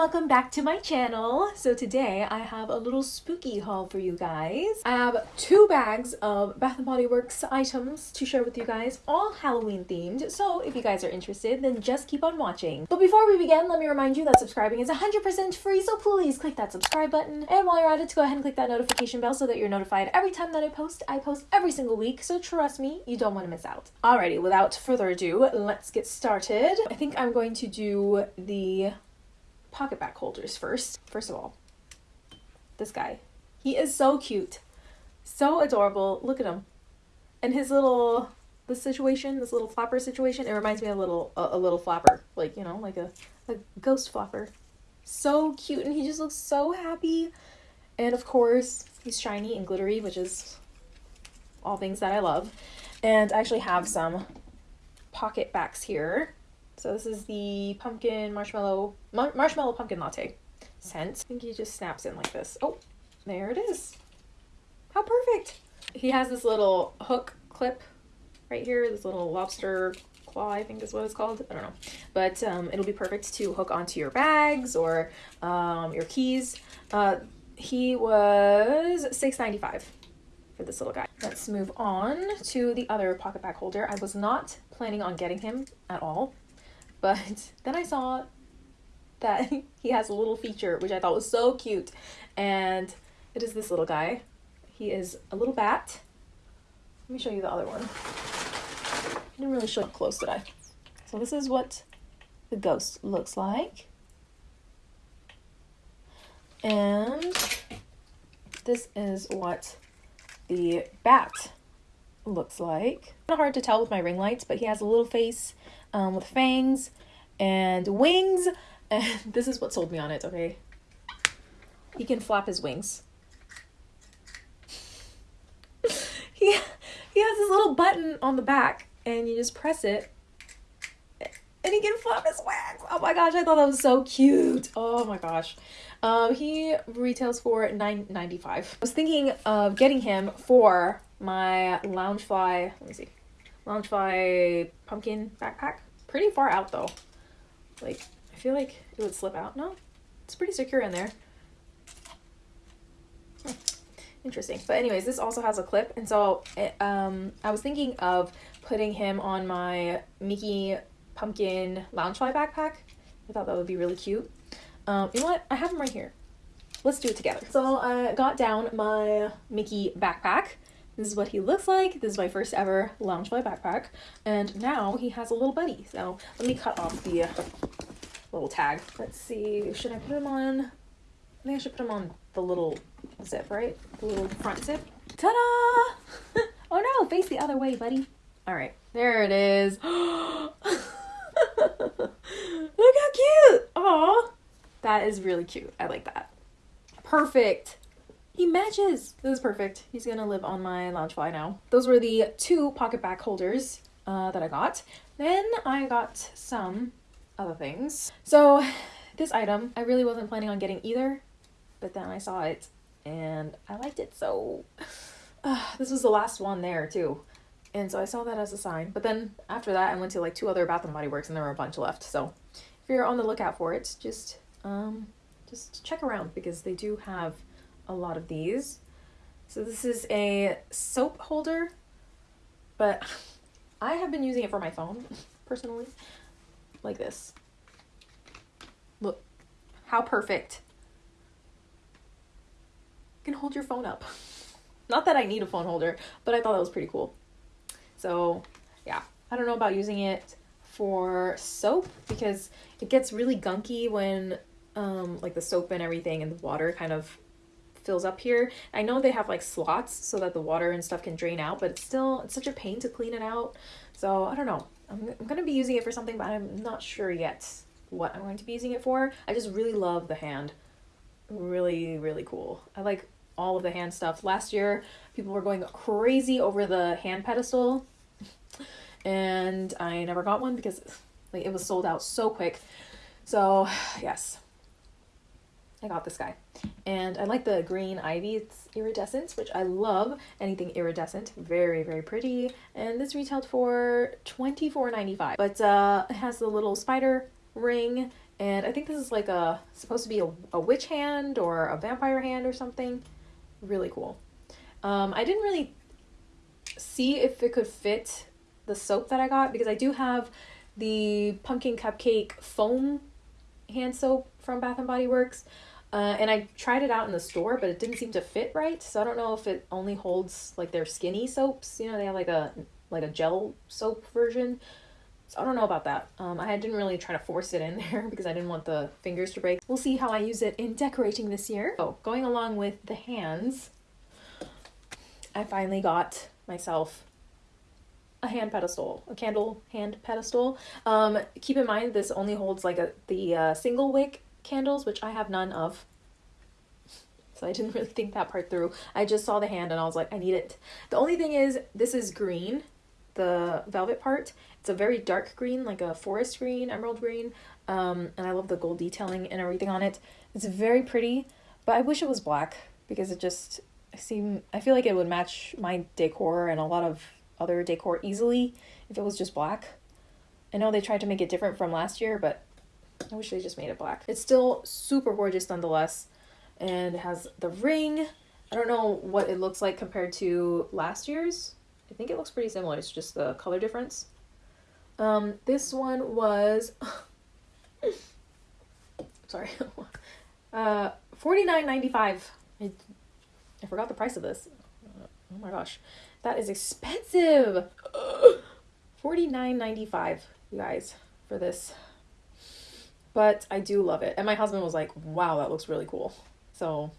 welcome back to my channel. So today I have a little spooky haul for you guys. I have two bags of Bath & Body Works items to share with you guys, all Halloween themed. So if you guys are interested, then just keep on watching. But before we begin, let me remind you that subscribing is 100% free, so please click that subscribe button. And while you're at it, go ahead and click that notification bell so that you're notified every time that I post. I post every single week, so trust me, you don't want to miss out. Alrighty, without further ado, let's get started. I think I'm going to do the PocketBac holders first. First of all, this guy. He is so cute. So adorable. Look at him. And his little the situation, this little flapper situation, it reminds me of a little a, a little flapper. Like, you know, like a, a ghost flapper. So cute and he just looks so happy. And of course, he's shiny and glittery, which is all things that I love. And I actually have some PocketBacs here so this is the pumpkin marshmallow mar marshmallow pumpkin latte scent. I think he just snaps in like this. Oh, there it is. How perfect. He has this little hook clip right here, this little lobster claw, I think is what it's called. I don't know. But um, it'll be perfect to hook onto your bags or um, your keys. Uh, he was $6.95 for this little guy. Let's move on to the other PocketBac holder. I was not planning on getting him at all. But then I saw that he has a little feature which I thought was so cute. And it is this little guy. He is a little bat. Let me show you the other one. I didn't really show up close, did I? So this is what the ghost looks like. And this is what the bat looks like. Kind of hard to tell with my ring lights, but he has a little face um, with fangs and wings. And this is what sold me on it, okay? He can flap his wings. he, he has this little button on the back and you just press it and he can flap his wings. Oh my gosh, I thought that was so cute. Oh my gosh. Um, he retails for nine ninety five. I was thinking of getting him for my Loungefly, let me see, Loungefly pumpkin backpack. Pretty far out though. Like, I feel like it would slip out. No, it's pretty secure in there. Hmm. Interesting. But anyways, this also has a clip. And so it, um, I was thinking of putting him on my Mickey Pumpkin Loungefly backpack. I thought that would be really cute. Um, you know what? I have him right here. Let's do it together. So I got down my Mickey backpack this is what he looks like. This is my first ever Loungefly backpack. And now he has a little buddy. So let me cut off the little tag. Let's see, should I put him on? I think I should put him on the little zip, right? The little front zip. Ta-da! oh no, face the other way, buddy. All right, there it is. Look how cute! Aw, that is really cute. I like that. Perfect. He matches. This is perfect. He's gonna live on my Loungefly now. Those were the two PocketBac holders uh, that I got. Then I got some other things. So this item, I really wasn't planning on getting either, but then I saw it and I liked it so. Uh, this was the last one there too. And so I saw that as a sign. But then after that, I went to like two other Bath and Body Works and there were a bunch left. So if you're on the lookout for it, just um, just check around because they do have a lot of these. So this is a soap holder, but I have been using it for my phone, personally, like this. Look, how perfect. You can hold your phone up. Not that I need a phone holder, but I thought that was pretty cool. So yeah, I don't know about using it for soap because it gets really gunky when um, like the soap and everything and the water kind of fills up here. I know they have like slots so that the water and stuff can drain out, but it's still, it's such a pain to clean it out. So I don't know. I'm, I'm going to be using it for something, but I'm not sure yet what I'm going to be using it for. I just really love the hand. Really, really cool. I like all of the hand stuff. Last year, people were going crazy over the hand pedestal, and I never got one because like it was sold out so quick. So, yes, I got this guy. And I like the green ivy. It's iridescent, which I love. Anything iridescent. Very, very pretty. And this retailed for $24.95. But uh, it has the little spider ring And I think this is like a supposed to be a, a witch hand or a vampire hand or something. Really cool. Um, I didn't really see if it could fit the soap that I got because I do have the pumpkin cupcake foam hand soap from Bath and Body Works. Uh, and I tried it out in the store, but it didn't seem to fit right. So I don't know if it only holds like their skinny soaps. You know, they have like a like a gel soap version. So I don't know about that. Um, I didn't really try to force it in there because I didn't want the fingers to break. We'll see how I use it in decorating this year. So going along with the hands, I finally got myself a hand pedestal, a candle hand pedestal. Um, keep in mind this only holds like a the uh, single wick candles, which I have none of. So I didn't really think that part through. I just saw the hand and I was like, I need it. The only thing is, this is green, the velvet part. It's a very dark green, like a forest green, emerald green. Um, and I love the gold detailing and everything on it. It's very pretty, but I wish it was black because it just seem I feel like it would match my decor and a lot of other decor easily if it was just black. I know they tried to make it different from last year, but I wish they just made it black. It's still super gorgeous nonetheless and it has the ring. I don't know what it looks like compared to last year's. I think it looks pretty similar. It's just the color difference. Um, this one was sorry, uh, forty nine ninety five. I, I forgot the price of this. Oh my gosh, that is expensive. Forty nine ninety five, you guys, for this. But I do love it, and my husband was like, "Wow, that looks really cool." So,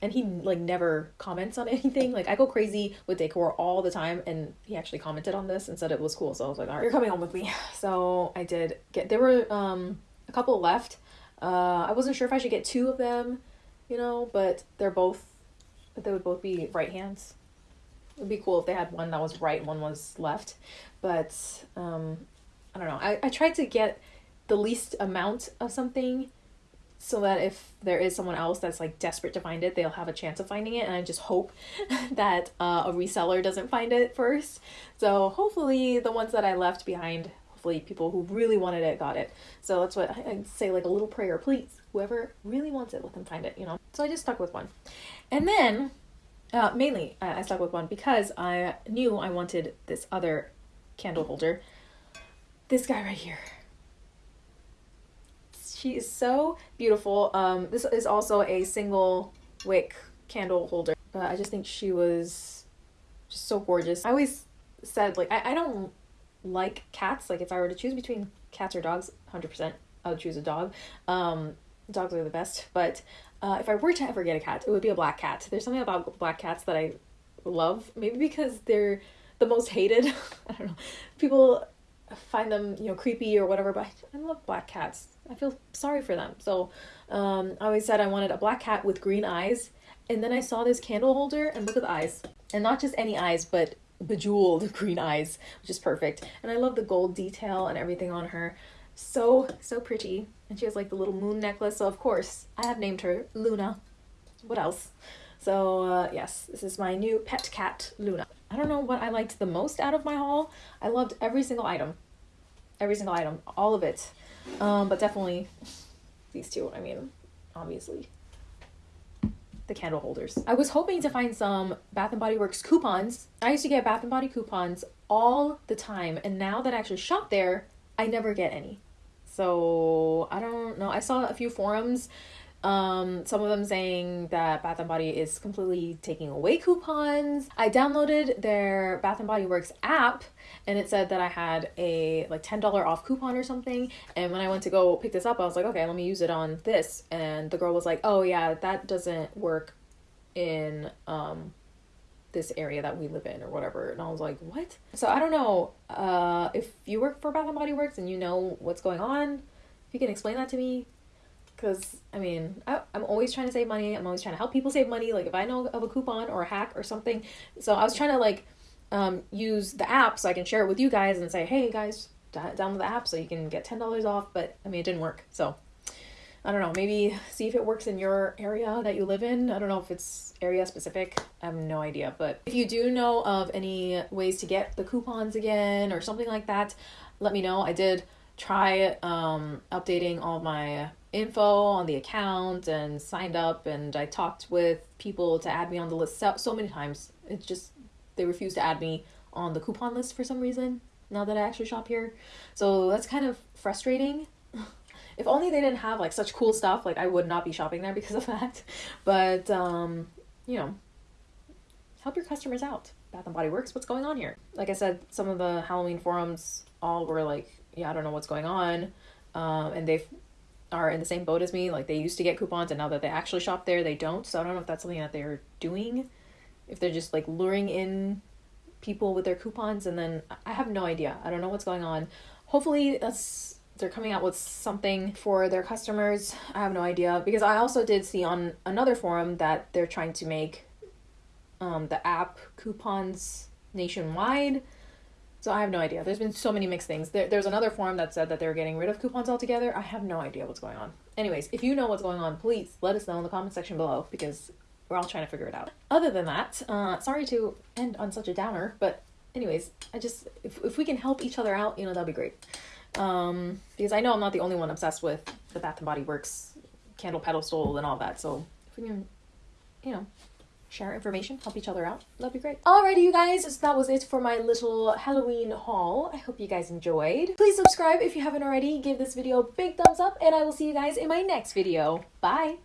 and he like never comments on anything. Like I go crazy with decor all the time, and he actually commented on this and said it was cool. So I was like, "All right, you're coming home with me." So I did get. There were um a couple left. Uh, I wasn't sure if I should get two of them, you know, but they're both. But They would both be right hands. It would be cool if they had one that was right and one was left, but um, I don't know. I I tried to get the least amount of something so that if there is someone else that's like desperate to find it, they'll have a chance of finding it. And I just hope that uh, a reseller doesn't find it first. So hopefully, the ones that I left behind, hopefully, people who really wanted it got it. So that's what I, I'd say, like a little prayer, please. Whoever really wants it, let them find it, you know? So I just stuck with one. And then, uh, mainly, uh, I stuck with one because I knew I wanted this other candle holder. This guy right here. She is so beautiful. Um, this is also a single wick candle holder. But I just think she was just so gorgeous. I always said like I, I don't like cats. Like if I were to choose between cats or dogs, hundred percent I would choose a dog. Um, dogs are the best. But uh, if I were to ever get a cat, it would be a black cat. There's something about black cats that I love. Maybe because they're the most hated. I don't know. People find them you know creepy or whatever, but I love black cats. I feel sorry for them. So um, I always said I wanted a black cat with green eyes. And then I saw this candle holder and look at the eyes. And not just any eyes, but bejeweled green eyes, which is perfect. And I love the gold detail and everything on her. So, so pretty. And she has like the little moon necklace. So, of course, I have named her Luna. What else? So, uh, yes, this is my new pet cat, Luna. I don't know what I liked the most out of my haul. I loved every single item. Every single item. All of it. Um, but definitely these two. I mean, obviously the candle holders. I was hoping to find some Bath and Body Works coupons. I used to get Bath and Body coupons all the time, and now that I actually shop there, I never get any. So I don't know. I saw a few forums um, some of them saying that Bath and Body is completely taking away coupons. I downloaded their Bath and Body Works app and it said that I had a like $10 off coupon or something. And when I went to go pick this up, I was like, okay, let me use it on this. And the girl was like, oh yeah, that doesn't work in um this area that we live in or whatever and i was like what so i don't know uh if you work for bath and body works and you know what's going on if you can explain that to me because I mean I, I'm always trying to save money. I'm always trying to help people save money. Like if I know of a coupon or a hack or something, so I was trying to like um, use the app so I can share it with you guys and say, hey guys, download the app so you can get ten dollars off. But I mean it didn't work, so I don't know. Maybe see if it works in your area that you live in. I don't know if it's area specific. I have no idea. But if you do know of any ways to get the coupons again or something like that, let me know. I did try um, updating all my info on the account and signed up and I talked with people to add me on the list so, so many times. It's just they refuse to add me on the coupon list for some reason now that I actually shop here. So that's kind of frustrating. if only they didn't have like such cool stuff, like I would not be shopping there because of that. But um, you know, help your customers out. Bath and Body Works, what's going on here? Like I said, some of the Halloween forums all were like, yeah, I don't know what's going on. Um, and they've are in the same boat as me. Like they used to get coupons and now that they actually shop there, they don't. So I don't know if that's something that they're doing. If they're just like luring in people with their coupons and then I have no idea. I don't know what's going on. Hopefully that's they're coming out with something for their customers. I have no idea because I also did see on another forum that they're trying to make um, the app coupons nationwide. So I have no idea. There's been so many mixed things. There, there's another forum that said that they're getting rid of coupons altogether. I have no idea what's going on. Anyways, if you know what's going on, please let us know in the comment section below because we're all trying to figure it out. Other than that, uh, sorry to end on such a downer, but anyways, I just if if we can help each other out, you know, that'd be great. Um, because I know I'm not the only one obsessed with the Bath and Body Works candle pedestal and all that. So if we can, you know, share information, help each other out, that'd be great. Alrighty, you guys, so that was it for my little Halloween haul. I hope you guys enjoyed. Please subscribe if you haven't already. Give this video a big thumbs up, and I will see you guys in my next video. Bye!